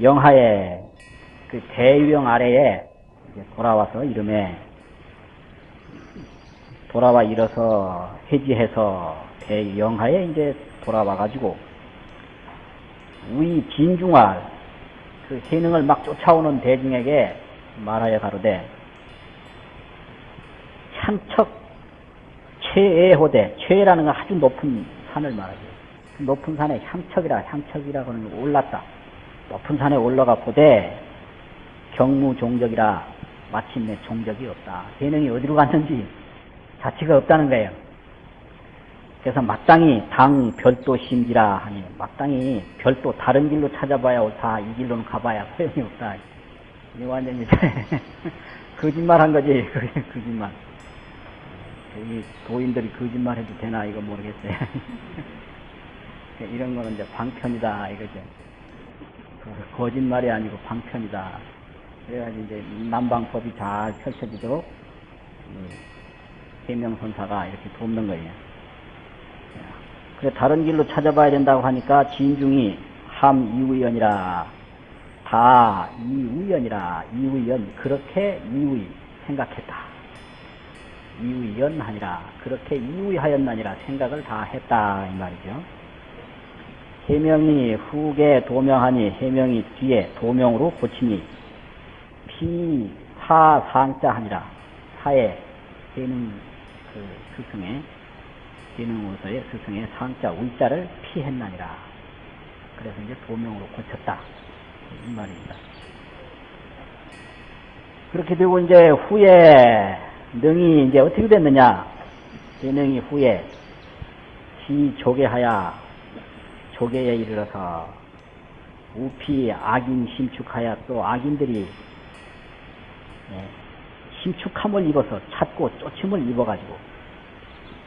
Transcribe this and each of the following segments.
영하에 그 대유령 아래에 돌아와서 이름에 돌아와 일어서 해지해서 대영하에 이제 돌아와 가지고 우리 진중할 그 해능을 막 쫓아오는 대중에게 말하여 가로되 향척 최애호대 최애라는 건 아주 높은 산을 말하죠. 그 높은 산에 향척이라 향척이라고 하는 거 올랐다. 높은 산에 올라가 보되 경무 종적이라 마침내 종적이 없다. 재능이 어디로 갔는지 자취가 없다는 거예요. 그래서 마땅히 당 별도 심지라 하니 마땅히 별도 다른 길로 찾아봐야 옳다. 이 길로는 가봐야 소용이 없다. 이 완전히 거짓말 한 거지. 거짓말. 이 도인들이 거짓말 해도 되나 이거 모르겠어요. 이런 거는 이제 방편이다 이거죠. 그 거짓말이 아니고 방편이다. 그래가지고 이제 남방법이 잘 펼쳐지도록 해명선사가 이렇게 돕는 거예요. 그래 다른 길로 찾아봐야 된다고 하니까 진중이 함 이우연이라 다 이우연이라 이우연 그렇게 이우이 생각했다. 이우연하니라 그렇게 이우하였나니라 생각을 다 했다 이 말이죠. 해명이 후계 도명하니 해명이 뒤에 도명으로 고치니 피 사상자 하니라 사에 되는 그 스승의 기능으로서의 스승의 상자 울자를 피했나니라. 그래서 이제 도명으로 고쳤다. 이 말입니다. 그렇게 되고 이제 후에 능이 이제 어떻게 됐느냐? 재능이 후에 지 조개하야 조개에 이르러서 우피 악인 심축하야 또 악인들이 예, 심축함을 입어서 찾고 쫓음을 입어가지고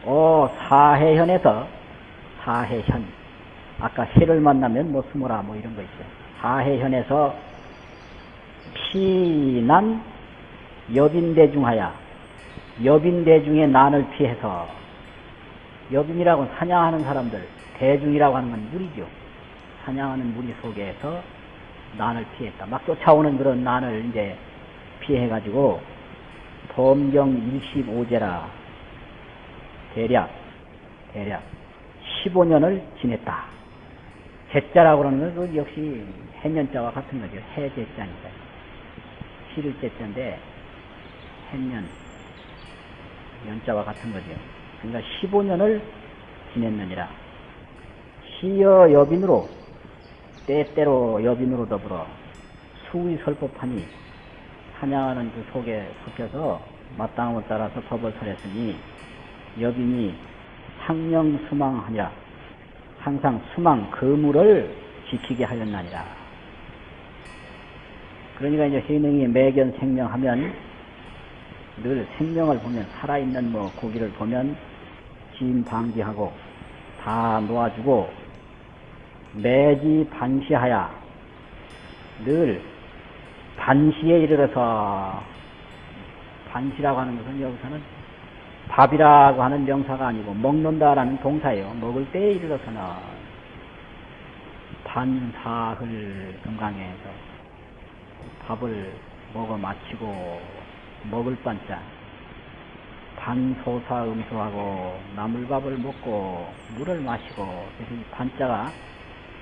어 사해현에서 사해현 아까 해를 만나면 뭐 숨어라 뭐 이런 거 있죠. 사해현에서 피난 여빈대중하야 여빈대중의 난을 피해서 여빈이라고 사냥하는 사람들 대중이라고 하는 건 무리죠. 사냥하는 무리 속에서 난을 피했다. 막 쫓아오는 그런 난을 이제 피해가지고 범경 25제라 대략 대략 15년을 지냈다. 제자라고 그러는 건 역시 해년자와 같은 거죠. 해제자니까. 실을 제자인데 해년 연자와 같은 거죠. 그러니까 15년을 지냈느니라. 시여 여빈으로 때때로 여빈으로 더불어 수의 설법하니 사냥하는 그 속에 섞여서 마땅함을 따라서 법을 설했으니 여빈이 상령 수망하니라 항상 수망 거물을 지키게 하였나니라. 그러니까 이제 해능이 매견 생명하면 늘 생명을 보면 살아있는 뭐 고기를 보면 진 방지하고 다 놓아주고 매지 반시하야 늘 반시에 이르러서 반시라고 하는 것은 여기서는 밥이라고 하는 명사가 아니고 먹는다라는 동사예요. 먹을 때에 이르러서는 반사흘 금강에서 밥을 먹어 마치고 먹을 반자 반소사 음수하고 나물밥을 먹고 물을 마시고 그래서 이 반자가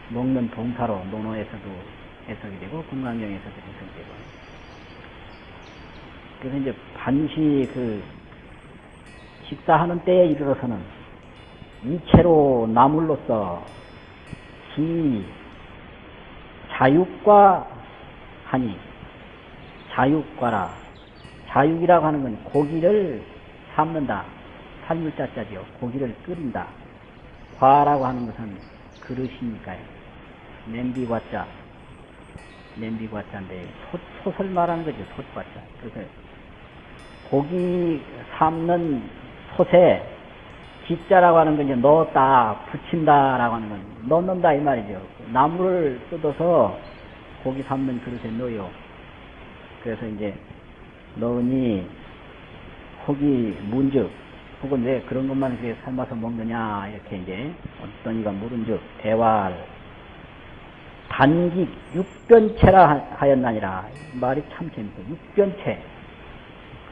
먹는 동사로 논어에서도 해석이 되고 금강경에서도 해석이 되고. 그래서 이제 반시 그 식사하는 때에 이르러서는 이체로 나물로서 기 자육과 하니 자육과라. 자육이라고 하는 건 고기를 삶는다. 살물자자죠 고기를 끓인다. 과라고 하는 것은 그릇이니까요 냄비과자 냄비과자인데 솥, 을 말하는 거죠 솥과자 그래서 고기 삶는 솥에 짓자라고 하는 건 이제 넣었다, 붙인다라고 하는 건 넣는다 이 말이죠. 나무를 뜯어서 고기 삶는 그릇에 넣어요. 그래서 이제 넣으니 혹이 문즉 혹은 왜 그런 것만 이렇게 삶아서 먹느냐 이렇게 이제 어떤 이가 물은즉 대활 단기 육변체라 하- 하였나니라. 이 말이 참 재밌어. 육변체.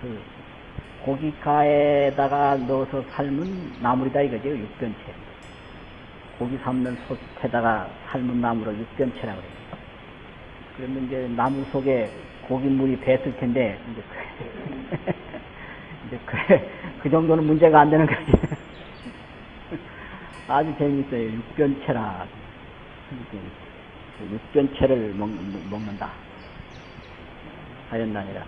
그 고기가에다가 넣어서 삶은 나물이다 이거죠. 육변체. 고기 삶는 솥에다가 삶은 나무로 육변체라고 그래요. 그러면 이제 나무 속에 고기물이 배었을 텐데, 이제 그, 이제 그, 그 정도는 문제가 안 되는 거지. 아주 재밌어요. 육변체라. 그 육변체를 먹, 먹는다. 하였나니라.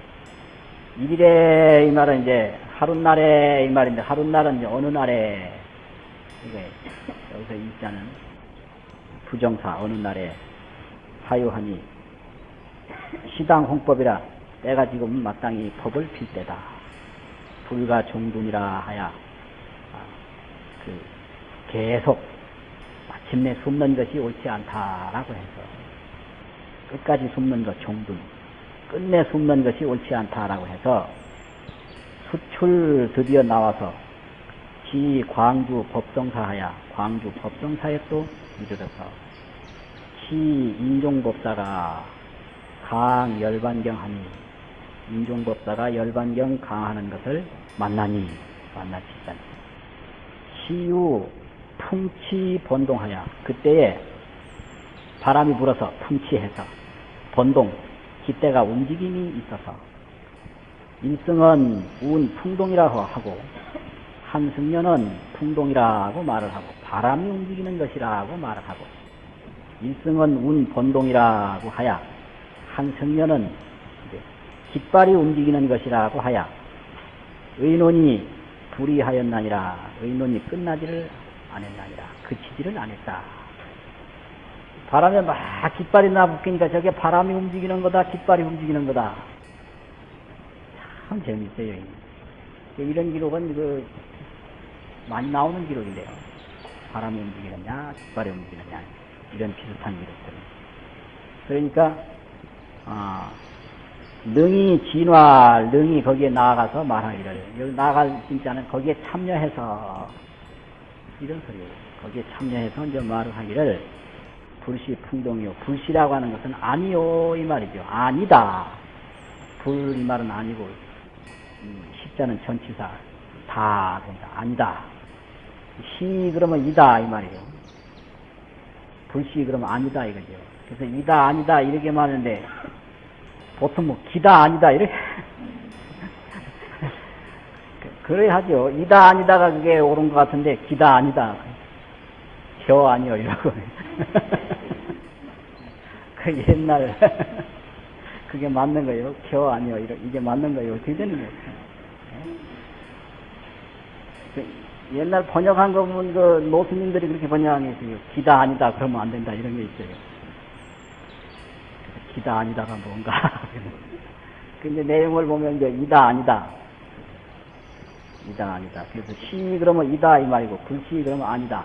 일일에 이 말은 이제 하룻날에 이 말인데 하룻날은 이제 어느 날에 이게 여기서 일자는 부정사 어느 날에 하유하니 시당 홍법이라 때가 지금 마땅히 법을 필 때다. 불가 종둔이라 하야 아, 그 계속 마침내 숨는 것이 옳지 않다라고 해서 끝까지 숨는 것 종둔 끝내 숨는 것이 옳지 않다라고 해서 수출 드디어 나와서 지 광주 법정사하야 광주 법정사에 또 이르러서 시 인종법사가 강 열반경하니 인종법사가 열반경 강하는 것을 만나니 만나치다니 시유 풍치 번동하야 그때에 바람이 불어서 풍치해서 번동 기대가 움직임이 있어서. 일승은 운 풍동이라고 하고 한승년은 풍동이라고 말을 하고 바람이 움직이는 것이라고 말을 하고 일승은 운 번동이라고 하야 한승년은 깃발이 움직이는 것이라고 하야 의논이 불이하였나니라 의논이 끝나지를 안 했나니라 그치지를 안 했다. 바람에 막 깃발이 나붙기니까 저게 바람이 움직이는 거다 깃발이 움직이는 거다. 참 재밌어요 이런 기록은 그 많이 나오는 기록인데요. 바람이 움직이느냐 깃발이 움직이느냐 이런 비슷한 기록들은. 그러니까 아, 능이 진화, 능이 거기에 나아가서 말하기를, 여기 나아갈 진짜는 거기에 참여해서, 이런 소리예요. 거기에 참여해서 이제 말을 하기를, 불시 풍동이요. 불시라고 하는 것은 아니요, 이 말이죠. 아니다. 불, 이 말은 아니고, 음, 십자는 전치사, 다, 된다. 아니다. 시, 그러면 이다, 이 말이에요. 불시, 그러면 아니다, 이거죠. 그래서 이다, 아니다, 이렇게 말하는데, 보통 뭐 기다 아니다 이렇게 그래야 하죠. 이다 아니다가 그게 옳은 것 같은데 기다 아니다. 겨 아니요 이러고 그 옛날 그게 맞는 거예요. 겨 아니요 이러 이게 맞는 거예요. 어떻게 되는 거예요? 그 옛날 번역한 거 보면 그 노스님들이 그렇게 번역한 게 있어요. 기다 아니다 그러면 안 된다 이런 게 있어요. 기다 아니다가 뭔가. 근데 내용을 보면 이제 이다 아니다. 이다 아니다. 그래서 시 그러면 이다 이 말이고 불시 그러면 아니다.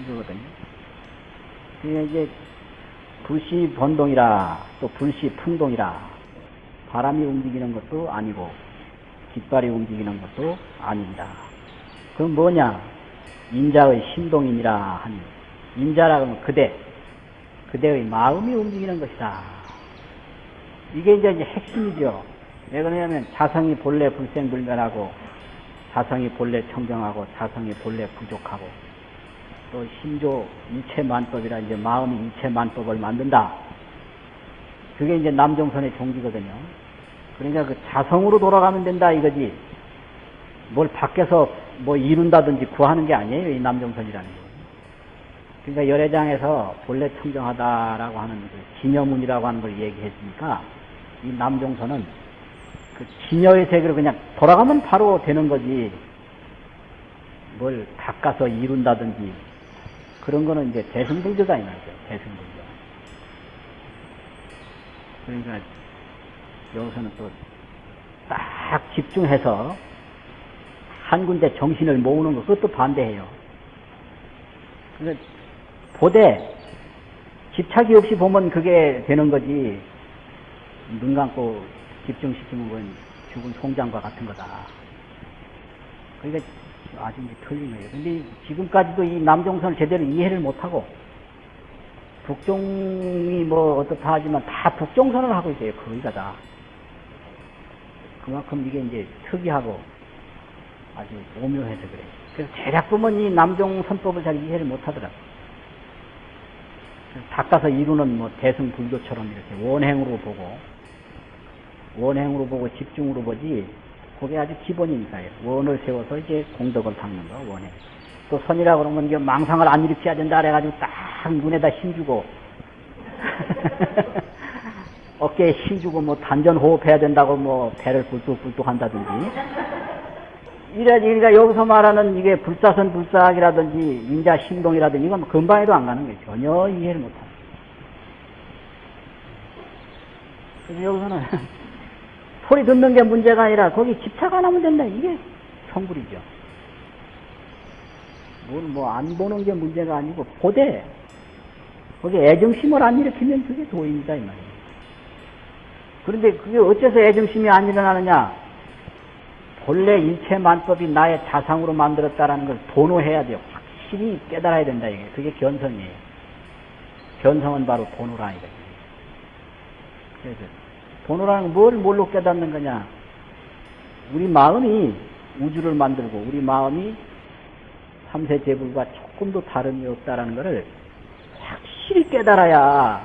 이거거든요. 그게 이제 불시 번동이라 또 불시 풍동이라 바람이 움직이는 것도 아니고 깃발이 움직이는 것도 아닙니다. 그럼 뭐냐? 인자의 신동이니라 하니 인자라 하면 그대 그대의 마음이 움직이는 것이다. 이게 이제 핵심이죠. 왜 그러냐면 자성이 본래 불생불멸하고 자성이 본래 청정하고 자성이 본래 부족하고 또 심조 일체만법이라 이제 마음이 일체만법을 만든다. 그게 이제 남종선의 종기거든요. 그러니까 그 자성으로 돌아가면 된다 이거지. 뭘 밖에서 뭐 이룬다든지 구하는 게 아니에요. 이 남종선이라는 게. 그러니까 열애장에서 본래 청정하다라고 하는 그 기녀문이라고 하는 걸 얘기했으니까 이 남종선은 그 기녀의 세계로 그냥 돌아가면 바로 되는 거지. 뭘 닦아서 이룬다든지. 그런 거는 이제 대승불교다 이 말이죠. 대승불교. 그러니까 여기서는 또 딱 집중해서 한 군데 정신을 모으는 거 그것도 반대해요. 그러니까 보되 집착이 없이 보면 그게 되는 거지. 눈 감고 집중시키면 그건 죽은 송장과 같은 거다. 그러니까 아주 이제 틀린 거예요. 근데 지금까지도 이 남종선을 제대로 이해를 못하고 북종이 뭐 어떻다 하지만 다 북종선을 하고 있어요. 거기가 다. 그만큼 이게 이제 특이하고 아주 오묘해서 그래. 그래서 대략 보면 이 남종 선법을 잘 이해를 못 하더라고. 닦아서 이루는 뭐 대승불교처럼 이렇게 원행으로 보고, 원행으로 보고 집중으로 보지, 그게 아주 기본이니까요. 원을 세워서 이제 공덕을 닦는 거, 원행. 또 선이라 그러면 이게 망상을 안 일으켜야 된다 그래가지고 딱 눈에다 힘주고, 어깨에 힘주고 뭐 단전 호흡해야 된다고 뭐 배를 굴뚝굴뚝 한다든지, 이래, 그러니까 여기서 말하는 이게 불사선 불사학이라든지 인자 신동이라든지 이건 금방에도 안 가는 거예요. 전혀 이해를 못 하는. 그래서 여기서는 소리 듣는 게 문제가 아니라 거기 집착 안 하면 된다. 이게 성불이죠. 뭘뭐안 보는 게 문제가 아니고 보되 거기 애정심을 안 일으키면 그게 도입니다 이 말이에요. 그런데 그게 어째서 애정심이 안 일어나느냐? 본래 일체 만법이 나의 자상으로 만들었다라는 걸 도노해야 돼요. 확실히 깨달아야 된다 이게. 그게 견성이에요. 견성은 바로 도노라 이거죠. 그래서 도노라는 뭘 뭘로 깨닫는 거냐? 우리 마음이 우주를 만들고 우리 마음이 삼세 제불과 조금도 다름이 없다라는 것을 확실히 깨달아야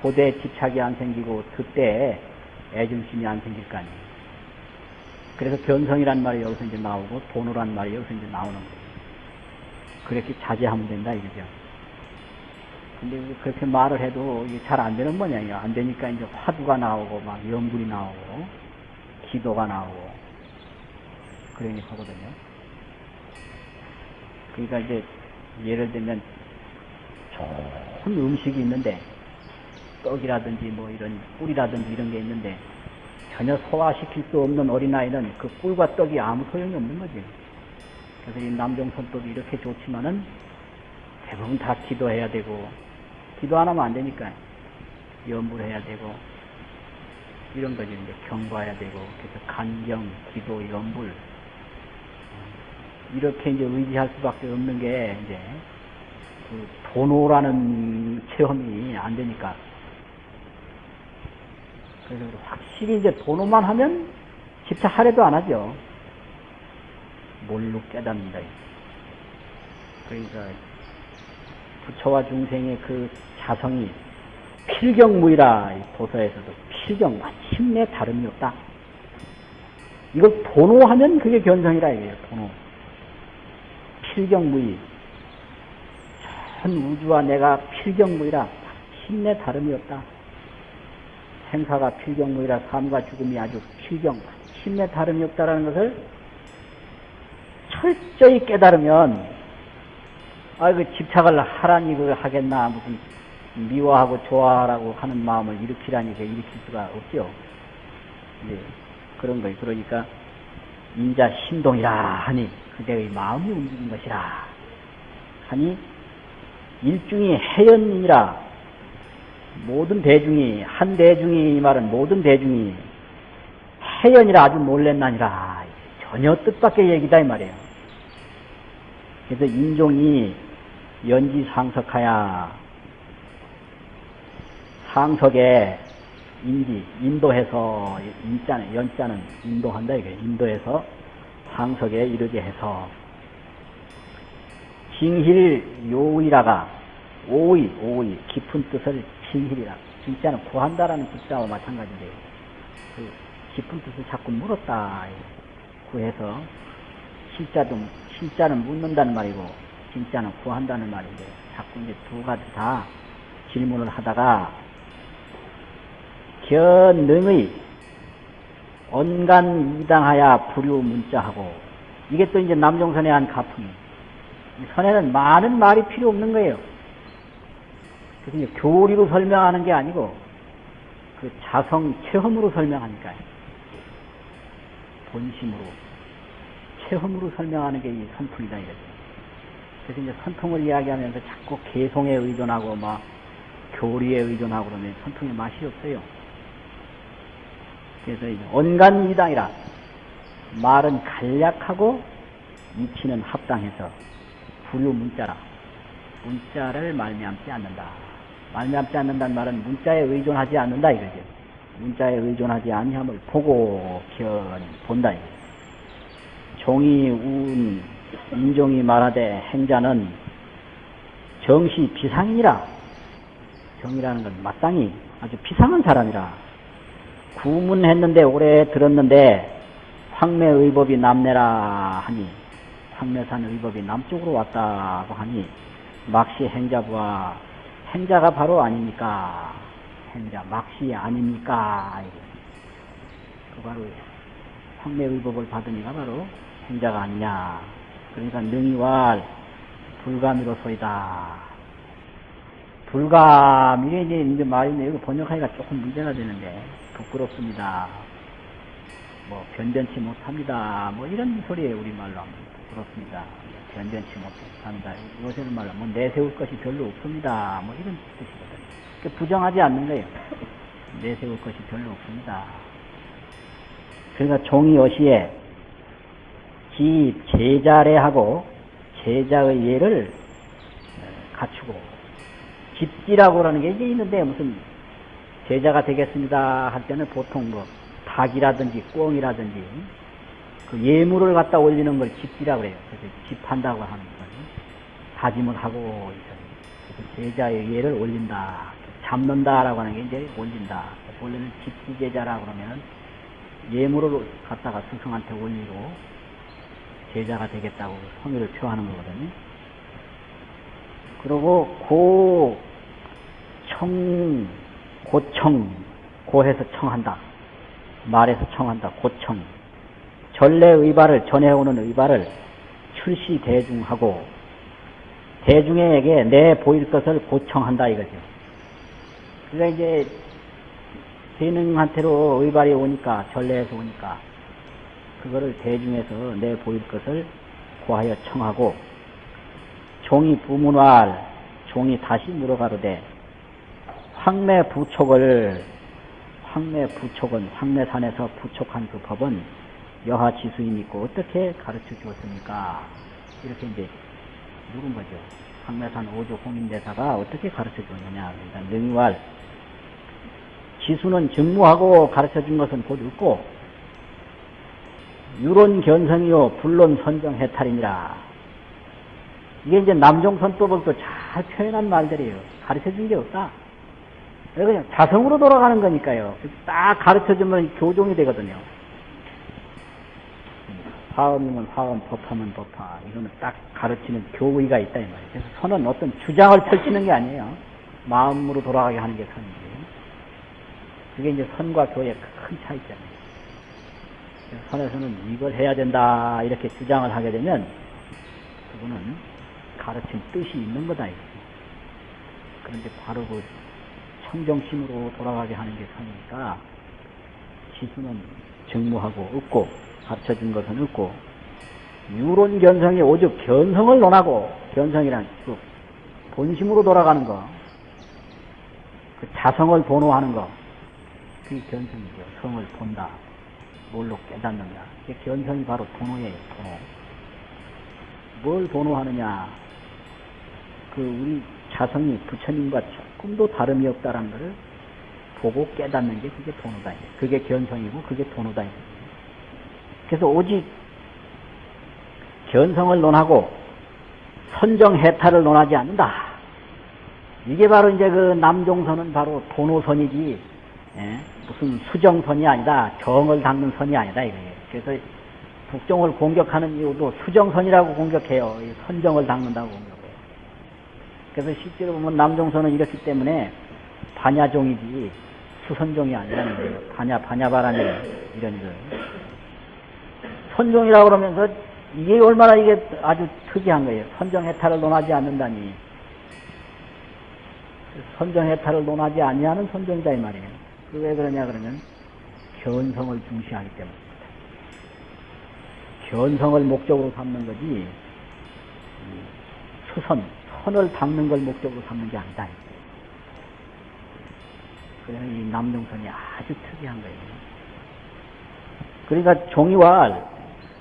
보대 집착이 안 생기고 그때 애중심이 안 생길 거 아니에요. 그래서 견성이란 말이 여기서 이제 나오고 도노란 말이 여기서 이제 나오는 거예요. 그렇게 자제하면 된다 이거죠. 근데 그렇게 말을 해도 이게 잘 안 되는 모양이에요. 안 되니까 이제 화두가 나오고 막 연불이 나오고 기도가 나오고 그러니 하거든요. 그러니까 이제 예를 들면 좋은 음식이 있는데 떡이라든지 뭐 이런 꿀이라든지 이런 게 있는데 전혀 소화시킬 수 없는 어린아이는 그 꿀과 떡이 아무 소용이 없는 거지. 그래서 이 남종선법이 이렇게 좋지만은 대부분 다 기도해야 되고, 기도 안 하면 안 되니까 연불 해야 되고, 이런 거지. 이제 경과해야 되고, 그래서 간경, 기도, 연불. 이렇게 이제 의지할 수밖에 없는 게 이제 그 도노라는 체험이 안 되니까 그래서 확실히 이제 도노만 하면 집착하려도 안 하죠. 뭘로 깨닫는다. 그러니까 부처와 중생의 그 자성이 필경무이라 도서에서도 필경 마침내 다름이 없다. 이걸 도노하면 그게 견성이라 이거예요. 도노. 필경무이. 전 우주와 내가 필경무이라 마침내 다름이 없다. 생사가 필경무이라 삶과 죽음이 아주 필경, 힘내 다름이 없다라는 것을 철저히 깨달으면, 아, 그 집착을 하라니 그걸 하겠나, 무슨 미워하고 좋아하라고 하는 마음을 일으키라니 그 일으킬 수가 없죠. 이제 그런 거예요. 그러니까 인자 신동이라 하니 그대의 마음이 움직인 것이라 하니 일중이 해연이라 모든 대중이 한 대중이 이 말은 모든 대중이 해연이라 아주 놀랬나니라 전혀 뜻밖의 얘기다 이 말이에요. 그래서 인종이 연지 상석하야 상석에 인지 인도해서 인자는 연자는 인도한다 이게 인도해서 상석에 이르게 해서 징힐 요의라가 오의 오의 깊은 뜻을 징힐이라. 진짜는 구한다라는 뜻자와 마찬가지인데 그 깊은 뜻을 자꾸 물었다. 구해서 실자도 실자는 묻는다는 말이고 진짜는 구한다는 말인데 자꾸 이제 두 가지 다 질문을 하다가 견능의 언간 이당하야 불유 문자하고 이게 또 이제 남종선의 한 가풍이 선에는 많은 말이 필요 없는 거예요. 그래서 이제 교리로 설명하는 게 아니고 그 자성 체험으로 설명하니까요. 본심으로 체험으로 설명하는 게 이 선풍이다 이거죠. 그래서 이제 선통을 이야기하면서 자꾸 개송에 의존하고 막 교리에 의존하고 그러면 선통의 맛이 없어요. 그래서 이제 온간 이당이라 말은 간략하고 이치는 합당해서 불유 문자라 문자를 말미암지 않는다. 말미암지 않는다는 말은 문자에 의존하지 않는다 이거죠. 문자에 의존하지 아니함을 보고 견 본다 이거죠. 종이 운 인종이 말하되 행자는 정시 비상이라 정이라는 건 마땅히 아주 비상한 사람이라 구문했는데 오래 들었는데 황매의법이 남내라 하니 황매산 의법이 남쪽으로 왔다고 하니 막시 행자부와 행자가 바로 아닙니까? 행자 막시 아닙니까? 그 바로 황매의법을 받으니가 바로 행자가 아니냐. 그러니까 능이왈 불가미로소이다. 불가미에 이제, 이제 말인데 여기 번역하기가 조금 문제가 되는데 부끄럽습니다. 뭐 변변치 못합니다. 뭐 이런 소리에 우리말로 하면 부끄럽습니다. 변변치 못합니다. 요새는 말로 뭐 내세울 것이 별로 없습니다. 뭐 이런 뜻이거든요. 그러니까 부정하지 않는 거예요. 내세울 것이 별로 없습니다. 그러니까 종이 어시에 지 제자례하고 제자의 예를 갖추고 집지라고 그러는 게 이제 있는데 무슨 제자가 되겠습니다 할 때는 보통 뭐 닭이라든지 꿩이라든지 그 예물을 갖다 올리는 걸 집지라고 그래요. 그래서 집한다고 하는 거죠. 다짐을 하고 그래서 제자의 예를 올린다. 잡는다라고 하는 게 이제 올린다. 원래는 집지 제자라고 그러면은 예물을 갖다가 스승한테 올리고 제자가 되겠다고 성의를 표하는 거거든요. 그리고 고, 청, 고청, 고해서 청한다. 말해서 청한다. 고청. 전례 의발을 전해오는 의발을 출시 대중하고 대중에게 내 보일 것을 고청한다 이거죠. 그러니까 이제 재능한테로 의발이 오니까 전례에서 오니까 그거를 대중에서 내 보일 것을 고하여 청하고 종이 부문활 종이 다시 물어가로되 황매 부촉을 황매 부촉은 황매산에서 부촉한 그 법은 여하 지수인 있고 어떻게 가르쳐 주었습니까? 이렇게 이제 물은 거죠. 황매산 오조 홍인대사가 어떻게 가르쳐 주었느냐. 그러니까 능활 지수는 증무하고 가르쳐 준 것은 곧 없고 유론 견성이요 불론 선정 해탈이니라. 이게 이제 남종선법을 또 잘 표현한 말들이에요. 가르쳐 준 게 없다. 그냥 자성으로 돌아가는 거니까요. 딱 가르쳐 주면 교종이 되거든요. 화음이면 화음, 법하면 법하. 이거는 딱 가르치는 교의가 있다 이 말이에요. 그래서 선은 어떤 주장을 펼치는 게 아니에요. 마음으로 돌아가게 하는 게 선이지. 그게 이제 선과 교의 큰 차이점이에요. 선에서는 이걸 해야 된다 이렇게 주장을 하게 되면 그거는 가르친 뜻이 있는 거다 이거죠. 그런데 바로 그 청정심으로 돌아가게 하는 게 선이니까 지수는 증무하고 없고 준 것은 없고 유론 견성이 오직 견성을 논하고 견성이란 그 본심으로 돌아가는 거, 그 자성을 본호하는 거, 그게 견성이죠. 성을 본다. 뭘로 깨닫는다. 이게 견성이 바로 도노예요, 도노. 뭘 도노하느냐. 그 우리 자성이 부처님과 조금도 다름이 없다라는 것을 보고 깨닫는 게 그게 도노다. 그게 견성이고 그게 도노다. 그래서 오직 견성을 논하고 선정 해탈을 논하지 않는다. 이게 바로 이제 그 남종선은 바로 도노선이지, 예? 무슨 수정선이 아니다. 정을 닦는 선이 아니다. 이거예요. 그래서 북종을 공격하는 이유도 수정선이라고 공격해요. 선정을 닦는다고. 그래서 실제로 보면 남종선은 이렇기 때문에 반야종이지 수선종이 아니라는 거예요. 반야, 반야바람이 이런 거. 선종이라고 그러면서 이게 얼마나 이게 아주 특이한 거예요. 선정 해탈을 논하지 않는다니. 선정 해탈을 논하지 아니하는 선정이다 이 말이에요. 그왜 그러냐 그러면 견성을 중시하기 때문입니다. 견성을 목적으로 삼는 거지 수선, 선을 닦는 걸 목적으로 삼는 게 아니다. 그래서 이 남동선이 아주 특이한 거예요. 그러니까 종이와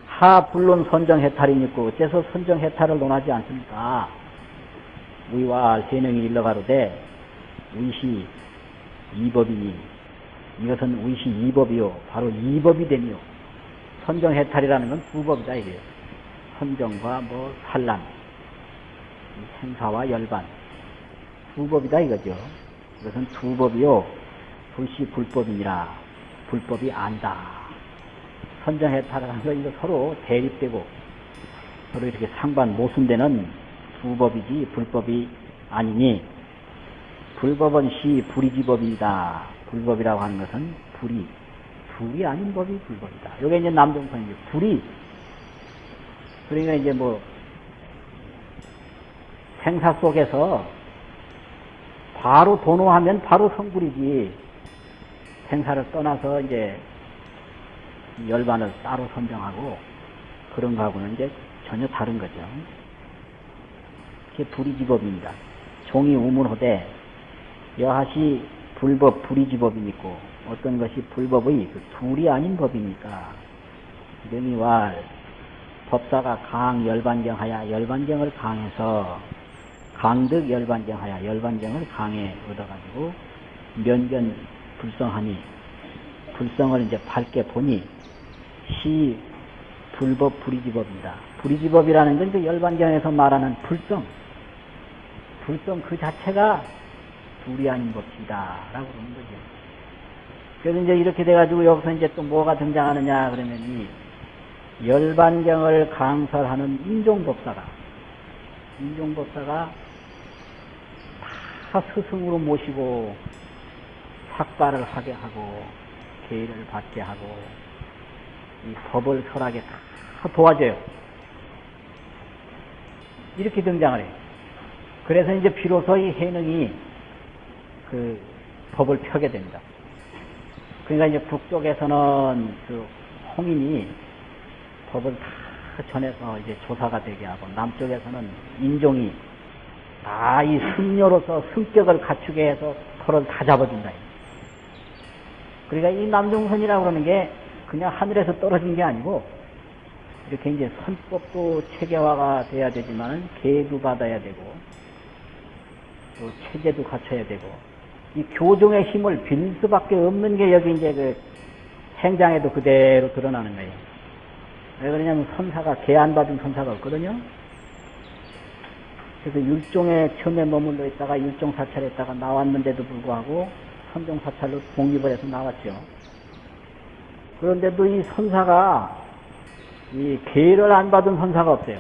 하 불론 선정 해탈이 있고 어째서 선정 해탈을 논하지 않습니까? 우리와 세명이 일러가로되 의시 이법이니 이것은 의시 이법이요 바로 이법이 되니요 선정 해탈이라는 건 두 법이다 이게 선정과 뭐 산란 이 생사와 열반 두 법이다 이거죠 이것은 두 법이요 불시 불법이니라 불법이 아니다 선정해탈이라는 건 이거 서로 대립되고 서로 이렇게 상반 모순되는 두 법이지 불법이 아니니 불법은 시 불이지법이다. 불법이라고 하는 것은 불이 불이 아닌 법이 불법이다. 요게 이제 남동선이죠. 불이 그러니까 이제 뭐 생사 속에서 바로 도노하면 바로 성불이지 생사를 떠나서 이제 열반을 따로 선정하고 그런 거하고는 이제 전혀 다른 거죠. 그게 불이지법입니다. 종이 우문호되 여하시 불법 불이지법이 있고 어떤 것이 불법의 그 둘이 아닌 법이니까 명이왈 법사가 강 열반경하여 열반경을 강해서 강득 열반경하여 열반경을 강해 얻어가지고 면견 불성하니 불성을 이제 밝게 보니 시 불법 불이지법입니다. 불이지법이라는 건 그 열반경에서 말하는 불성 불성 그 자체가 둘이 아닌 법이다. 라고 그러는 거죠. 그래서 이제 이렇게 돼가지고 여기서 이제 또 뭐가 등장하느냐 그러면 이 열반경을 강설하는 인종법사가, 인종법사가 다 스승으로 모시고 삭발을 하게 하고 계의를 받게 하고 이 법을 설하게 다 도와줘요. 이렇게 등장을 해요. 그래서 이제 비로소 이 해능이 그 법을 펴게 됩니다. 그러니까 이제 북쪽에서는 그 홍인이 법을 다 전해서 이제 조사가 되게 하고 남쪽에서는 인종이 다 이 승려로서 승격을 갖추게 해서 토를 다 잡아준다. 그러니까 이 남종선이라고 그러는 게 그냥 하늘에서 떨어진 게 아니고 이렇게 이제 선법도 체계화가 돼야 되지만 계도 받아야 되고 또 체제도 갖춰야 되고 이 교종의 힘을 빌 수밖에 없는 게 여기 이제 그 행장에도 그대로 드러나는 거예요. 왜 그러냐면 선사가 개안 받은 선사가 없거든요. 그래서 율종에 처음에 머물러 있다가 율종 사찰했다가 나왔는데도 불구하고 선종 사찰로 독립을 해서 나왔죠. 그런데도 이 선사가 이 계를 안 받은 선사가 없어요.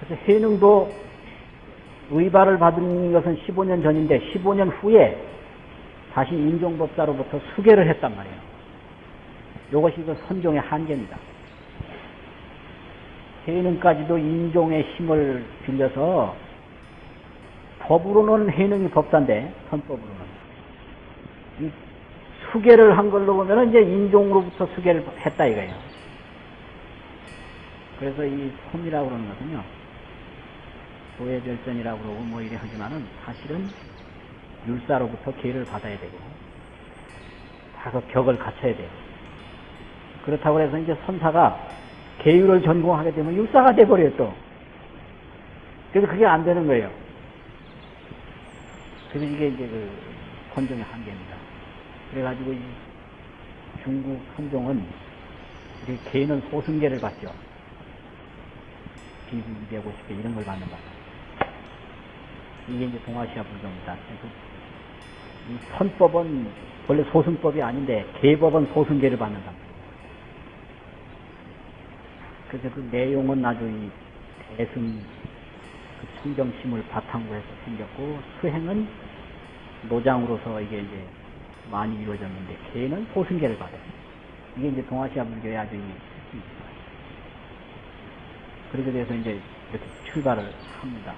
그래서 해능도 의발을 받은 것은 15년 전인데 15년 후에 다시 인종법사로부터 수계를 했단 말이에요. 이것이 그 선종의 한계입니다. 해능까지도 인종의 힘을 빌려서 법으로는 해능이 법사인데 선법으로는 이 수계를 한 걸로 보면 이제 인종으로부터 수계를 했다 이거예요. 그래서 이 솜이라고 그러는 것은요. 도해별전이라고 그러고 뭐 이래 하지만은 사실은 율사로부터 기회를 받아야 되고 다그 격을 갖춰야 돼요. 그렇다고 해서 이제 선사가 계율을 전공하게 되면 율사가 돼버려요 또. 그래서 그게 안 되는 거예요. 그래서 이게 이제 그 선종의 한계입니다. 그래가지고 이 중국 선종은 이렇게 개는 소승계를 받죠. 비비 250개 이런 걸 받는 거예요. 이게 이제 동아시아 불교입니다. 그래서 이 선법은 원래 소승법이 아닌데 계법은 소승계를 받는다. 그래서 그 내용은 이 대승 그 청정심을 바탕으로 해서 생겼고 수행은 노장으로서 이게 이제 많이 이루어졌는데 개는 소승계를 받아요. 이게 이제 동아시아 불교의 아주 이 그렇게 돼서 이제 이렇게 출발을 합니다.